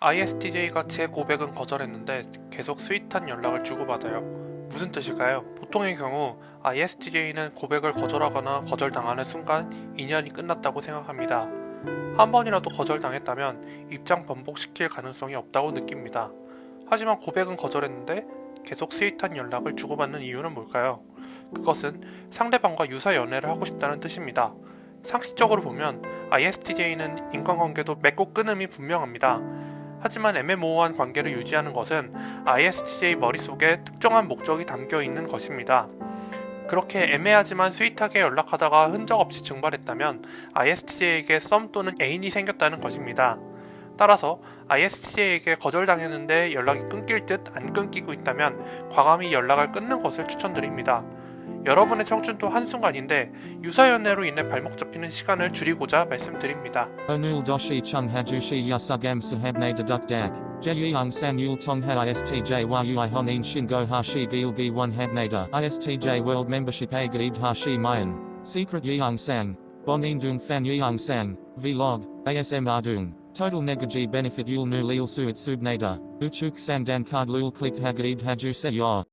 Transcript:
ISTJ가 제 고백은 거절했는데 계속 sweet한 연락을 주고받아요. 무슨 뜻일까요? 보통의 경우 ISTJ는 고백을 거절하거나 거절당하는 순간 인연이 끝났다고 생각합니다. 한 번이라도 거절당했다면 입장 번복시킬 가능성이 없다고 느낍니다. 하지만 고백은 거절했는데 계속 sweet한 연락을 주고받는 이유는 뭘까요? 그것은 상대방과 유사 연애를 하고 싶다는 뜻입니다. 상식적으로 보면 ISTJ는 인간관계도 맺고 끊음이 분명합니다. 하지만 애매모호한 관계를 유지하는 것은 ISTJ 머릿속에 특정한 목적이 담겨 있는 것입니다. 그렇게 애매하지만 스윗하게 연락하다가 흔적 없이 증발했다면 ISTJ에게 썸 또는 애인이 생겼다는 것입니다. 따라서 ISTJ에게 거절당했는데 연락이 끊길 듯 안 끊기고 있다면 과감히 연락을 끊는 것을 추천드립니다. 여러분의 청춘도 한순간인데 유사연애로 인해 발목 잡히는 시간을 줄이고자 말씀드립니다. Onul doshi chung hajushi yasugam sahabne deduk dag. Jeyung san yul tongha istj yui honin shingo hashi gilgi one habnada. Istj a gaib hashi mayan. Secret dung fan yeung sang. Vlog. ASM ardung. Total negaji benefit yul nu lil suit subnada. Uchuk sang dan card lul click hagaib haju se yor.